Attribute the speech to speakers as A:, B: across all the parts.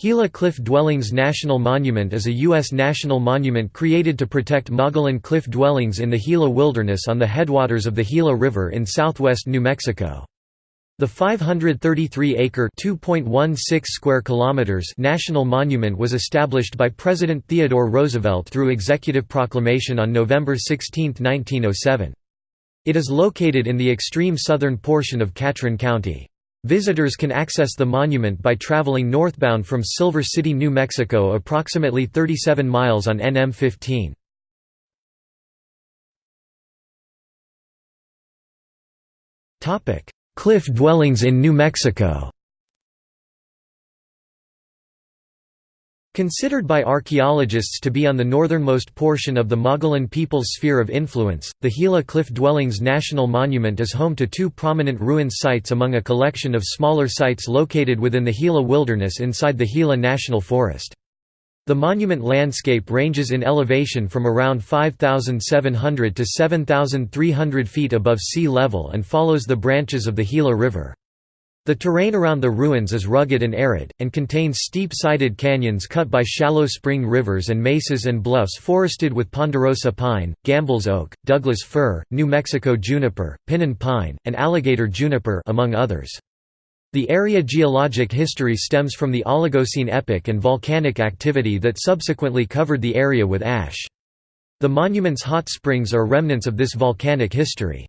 A: Gila Cliff Dwellings National Monument is a U.S. national monument created to protect Mogollon cliff dwellings in the Gila Wilderness on the headwaters of the Gila River in southwest New Mexico. The 533-acre (2.16 square kilometers) national monument was established by President Theodore Roosevelt through executive proclamation on November 16, 1907. It is located in the extreme southern portion of Catron County. Visitors can access the monument by traveling northbound from Silver City, New Mexico approximately 37 miles on NM 15. Cliff dwellings in New Mexico Considered by archaeologists to be on the northernmost portion of the Mogollon people's sphere of influence, the Gila Cliff Dwellings National Monument is home to two prominent ruin sites among a collection of smaller sites located within the Gila Wilderness inside the Gila National Forest. The monument landscape ranges in elevation from around 5,700 to 7,300 feet above sea level and follows the branches of the Gila River. The terrain around the ruins is rugged and arid, and contains steep-sided canyons cut by shallow spring rivers and mesas and bluffs forested with ponderosa pine, Gambel's oak, Douglas fir, New Mexico juniper, pinon pine, and alligator juniper among others. The area geologic history stems from the Oligocene epoch and volcanic activity that subsequently covered the area with ash. The monument's hot springs are remnants of this volcanic history.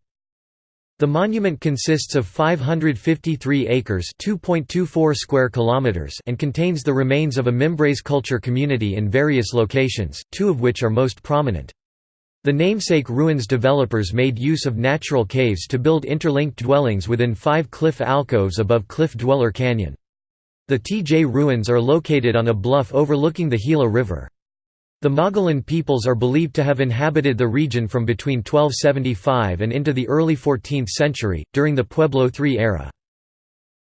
A: The monument consists of 553 acres (2.24 square kilometers) and contains the remains of a Mimbres culture community in various locations, two of which are most prominent. The namesake ruins developers made use of natural caves to build interlinked dwellings within five cliff alcoves above Cliff Dweller Canyon. The TJ ruins are located on a bluff overlooking the Gila River. The Mogollon peoples are believed to have inhabited the region from between 1275 and into the early 14th century, during the Pueblo III era.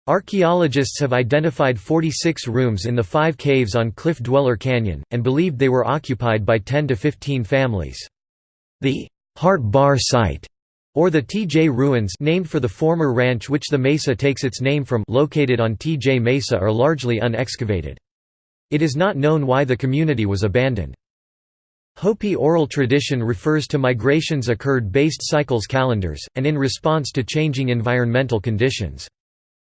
A: Archaeologists have identified 46 rooms in the five caves on Cliff Dweller Canyon, and believed they were occupied by 10 to 15 families. The Heart Bar site, or the TJ Ruins named for the former ranch which the mesa takes its name from located on TJ Mesa are largely unexcavated. It is not known why the community was abandoned. Hopi oral tradition refers to migrations occurred based cycles calendars, and in response to changing environmental conditions.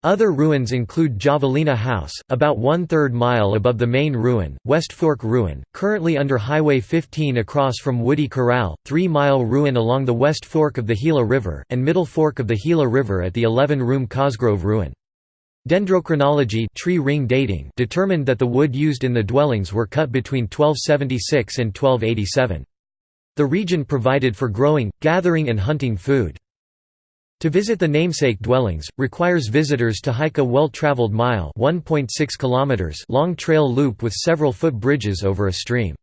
A: Other ruins include Javelina House, about one-third mile above the main ruin, West Fork Ruin, currently under Highway 15 across from Woody Corral, Three-Mile Ruin along the West Fork of the Gila River, and Middle Fork of the Gila River at the 11-room Cosgrove Ruin. Dendrochronology tree ring dating determined that the wood used in the dwellings were cut between 1276 and 1287. The region provided for growing, gathering and hunting food. To visit the namesake dwellings, requires visitors to hike a well-traveled mile long trail loop with several foot bridges over a stream.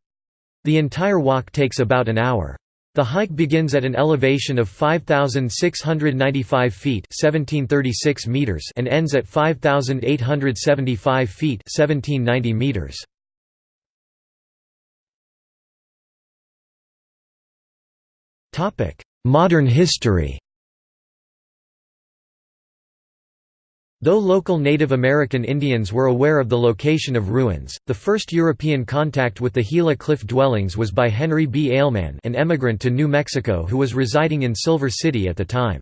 A: The entire walk takes about an hour. The hike begins at an elevation of 5,695 feet 1736 meters and ends at 5,875 feet 1790 meters. Topic: Modern history Though local Native American Indians were aware of the location of ruins, the first European contact with the Gila cliff dwellings was by Henry B. Ailman an emigrant to New Mexico who was residing in Silver City at the time.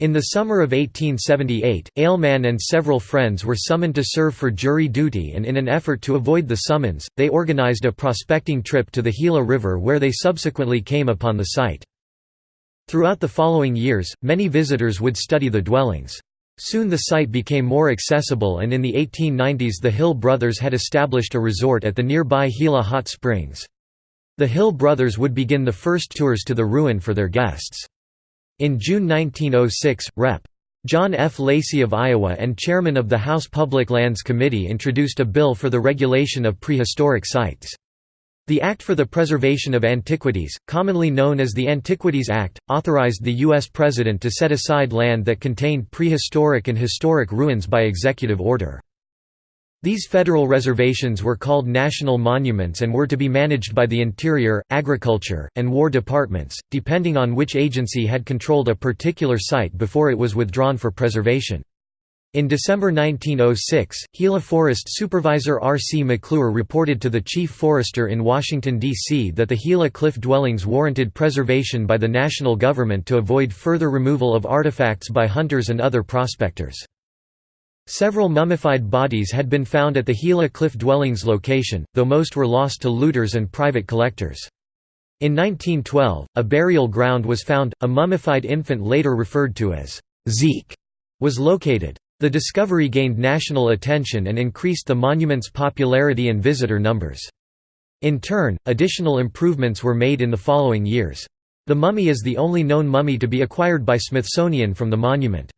A: In the summer of 1878, Ailman and several friends were summoned to serve for jury duty and in an effort to avoid the summons, they organized a prospecting trip to the Gila River where they subsequently came upon the site. Throughout the following years, many visitors would study the dwellings. Soon the site became more accessible and in the 1890s the Hill brothers had established a resort at the nearby Gila Hot Springs. The Hill brothers would begin the first tours to the ruin for their guests. In June 1906, Rep. John F. Lacey of Iowa and chairman of the House Public Lands Committee introduced a bill for the regulation of prehistoric sites. The Act for the Preservation of Antiquities, commonly known as the Antiquities Act, authorized the U.S. President to set aside land that contained prehistoric and historic ruins by executive order. These federal reservations were called national monuments and were to be managed by the Interior, Agriculture, and War Departments, depending on which agency had controlled a particular site before it was withdrawn for preservation. In December 1906, Gila Forest Supervisor R. C. McClure reported to the Chief Forester in Washington, D.C. that the Gila cliff dwellings warranted preservation by the national government to avoid further removal of artifacts by hunters and other prospectors. Several mummified bodies had been found at the Gila cliff dwellings location, though most were lost to looters and private collectors. In 1912, a burial ground was found, a mummified infant later referred to as Zeke was located. The discovery gained national attention and increased the monument's popularity and visitor numbers. In turn, additional improvements were made in the following years. The mummy is the only known mummy to be acquired by Smithsonian from the monument.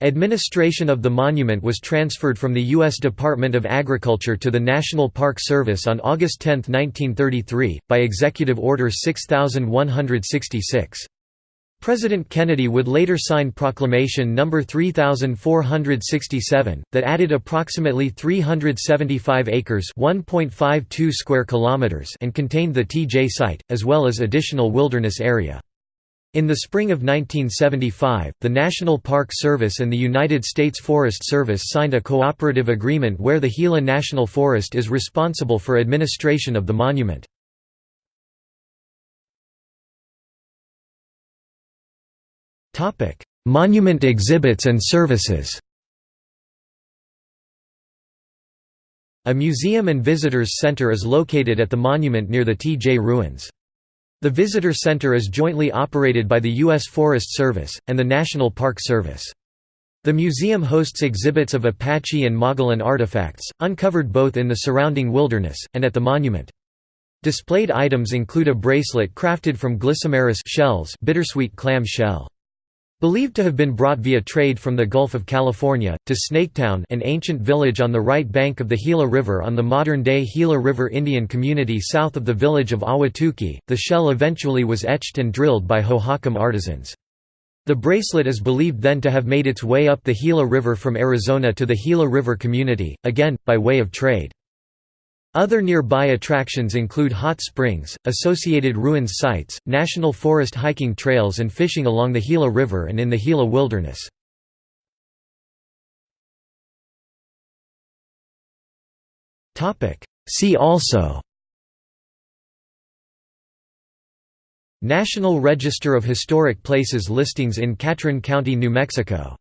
A: Administration of the monument was transferred from the U.S. Department of Agriculture to the National Park Service on August 10, 1933, by Executive Order 6166. President Kennedy would later sign Proclamation No. 3467, that added approximately 375 acres square kilometers and contained the TJ site, as well as additional wilderness area. In the spring of 1975, the National Park Service and the United States Forest Service signed a cooperative agreement where the Gila National Forest is responsible for administration of the monument. Monument exhibits and services A museum and visitors center is located at the monument near the TJ ruins. The visitor center is jointly operated by the U.S. Forest Service, and the National Park Service. The museum hosts exhibits of Apache and Mogollon artifacts, uncovered both in the surrounding wilderness, and at the monument. Displayed items include a bracelet crafted from glycymeris shells bittersweet clam shell. Believed to have been brought via trade from the Gulf of California, to Snaketown an ancient village on the right bank of the Gila River on the modern-day Gila River Indian community south of the village of Awatuki, the shell eventually was etched and drilled by Hohokam artisans. The bracelet is believed then to have made its way up the Gila River from Arizona to the Gila River community, again, by way of trade. Other nearby attractions include hot springs, associated ruins sites, national forest hiking trails and fishing along the Gila River and in the Gila Wilderness. See also National Register of Historic Places listings in Catron County, New Mexico